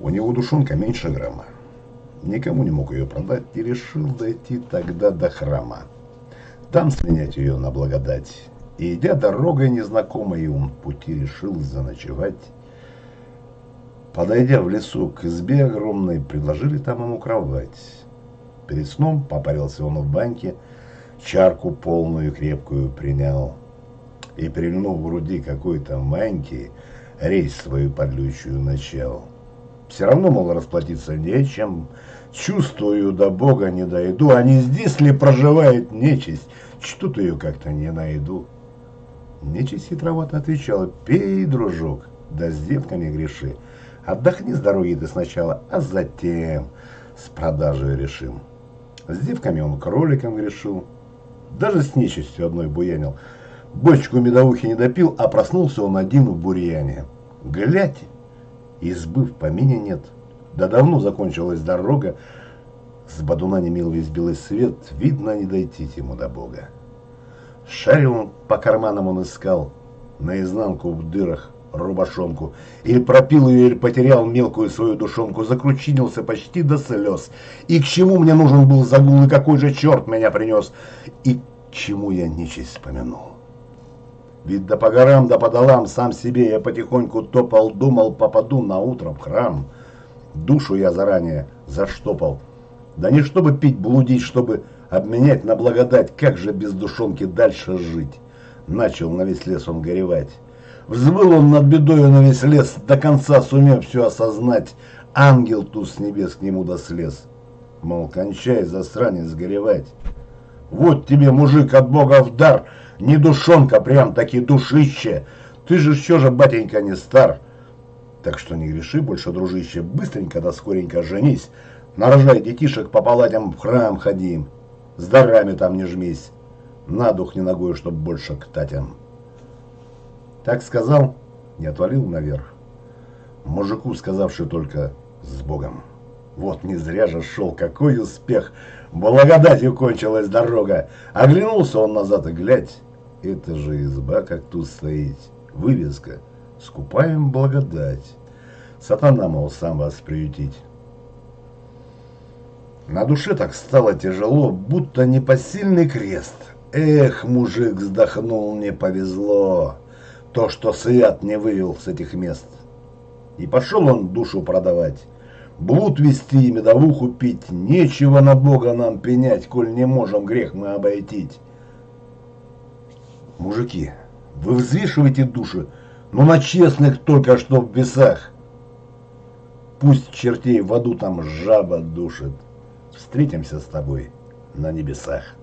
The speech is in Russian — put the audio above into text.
У него душонка меньше грамма. Никому не мог ее продать и решил дойти тогда до храма. Там слинять ее на благодать. И идя дорогой незнакомой, он пути решил заночевать. Подойдя в лесу к избе огромной, предложили там ему кровать. Перед сном попарился он в баньке, чарку полную крепкую принял. И, прильнув в груди какой-то маньки, рейс свою подлючую начал. Все равно, мол, расплатиться нечем, чувствую, до Бога не дойду, а не здесь ли проживает нечисть, что-то ее как-то не найду. Нечисть хитровато отвечала, пей, дружок, да с девками греши. Отдохни с дороги ты сначала, а затем с продажей решим. С девками он кроликом грешил, даже с нечистью одной буянил. Бочку медовухи не допил, а проснулся он один в бурьяне. Глядь, избы в помине нет. Да давно закончилась дорога, с бадуна не мил весь белый свет, видно, не дойти ему до Бога. Шарил он, по карманам он искал, наизнанку в дырах рубашонку, или пропил ее, или потерял мелкую свою душонку, закручинился почти до слез. И к чему мне нужен был загул, и какой же черт меня принес, и к чему я нечисть вспомянул. Ведь да по горам, да по долам сам себе я потихоньку топал, думал, попаду на утро в храм. Душу я заранее заштопал. Да не чтобы пить, блудить, чтобы обменять на благодать, как же без душонки дальше жить. Начал на весь лес он горевать. Взвыл он над бедою на весь лес, до конца сумев все осознать. Ангел ту с небес к нему дослез. Мол, кончай, засранец, горевать. Вот тебе, мужик, от Бога в дар — не душонка, прям таки душище. Ты же еще же, батенька, не стар. Так что не греши больше, дружище, быстренько да скоренько женись. Нарожай детишек по палатям в храм ходим. С дарами там не жмись. На дух не ногой, чтоб больше к татям. Так сказал, не отвалил наверх. Мужику, сказавший только «с Богом». Вот не зря же шел, какой успех! Благодатью кончилась дорога. Оглянулся он назад и глядь. Это же изба, как тут стоит. Вывеска. Скупаем благодать. Сатана, мол, сам вас приютить. На душе так стало тяжело, будто непосильный крест. Эх, мужик вздохнул, не повезло. То, что свят не вывел с этих мест. И пошел он душу продавать. Блуд вести и медовуху пить. Нечего на Бога нам пенять, коль не можем грех мы обойтить. Мужики, вы взвешиваете души, но на честных только что в весах. Пусть чертей в аду там жаба душит. Встретимся с тобой на небесах.